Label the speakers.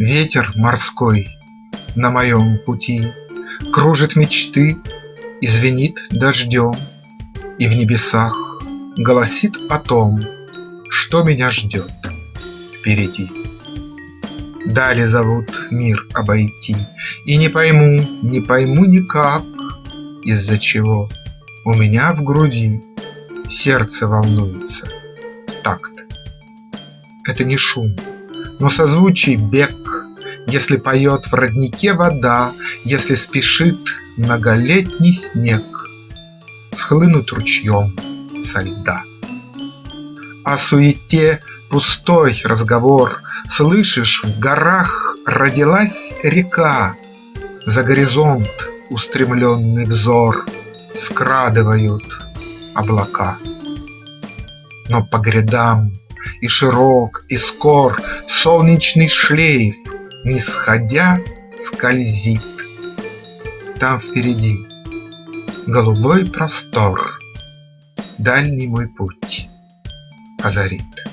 Speaker 1: Ветер морской на моем пути Кружит мечты и звенит дождем, И в небесах голосит о том, Что меня ждет впереди. Дали зовут мир обойти, И не пойму, не пойму никак, Из-за чего у меня в груди Сердце волнуется в такт. Это не шум, но созвучий бег, Если поет в роднике вода, Если спешит многолетний снег Схлынуть ручьем со льда. О суете пустой разговор, Слышишь, в горах родилась река, За горизонт устремленный взор Скрадывают облака. Но по грядам и широк, и скор Солнечный шлейф, не сходя, скользит. Там впереди голубой простор Дальний мой путь озарит.